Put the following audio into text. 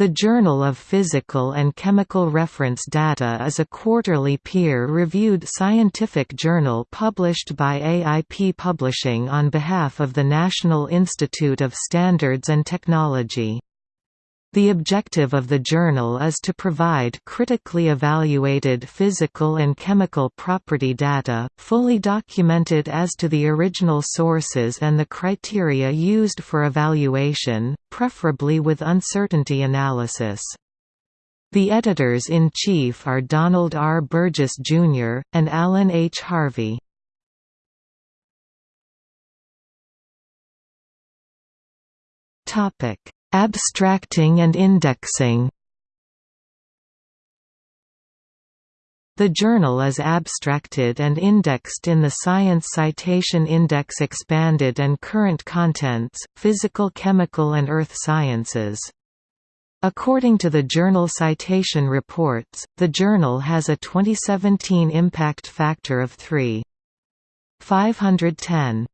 The Journal of Physical and Chemical Reference Data is a quarterly peer-reviewed scientific journal published by AIP Publishing on behalf of the National Institute of Standards and Technology. The objective of the journal is to provide critically evaluated physical and chemical property data, fully documented as to the original sources and the criteria used for evaluation, preferably with uncertainty analysis. The editors-in-chief are Donald R. Burgess, Jr., and Alan H. Harvey. Topic Abstracting and indexing The journal is abstracted and indexed in the Science Citation Index Expanded and Current Contents, Physical Chemical and Earth Sciences. According to the Journal Citation Reports, the journal has a 2017 impact factor of 3.510.